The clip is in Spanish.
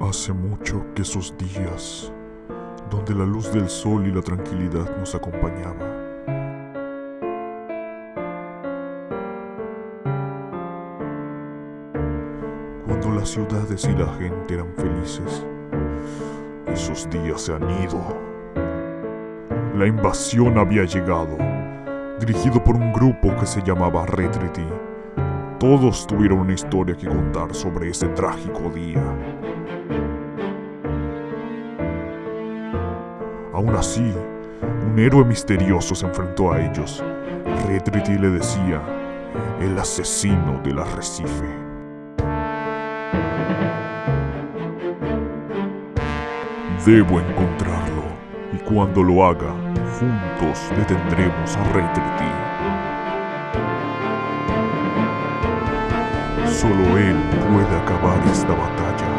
Hace mucho que esos días, donde la luz del sol y la tranquilidad nos acompañaba, cuando las ciudades y la gente eran felices, esos días se han ido. La invasión había llegado, dirigido por un grupo que se llamaba Retrity. Todos tuvieron una historia que contar sobre ese trágico día. Aún así, un héroe misterioso se enfrentó a ellos. Retrity le decía, el asesino del arrecife. Debo encontrarlo, y cuando lo haga, juntos detendremos a Retrity. Solo él puede acabar esta batalla.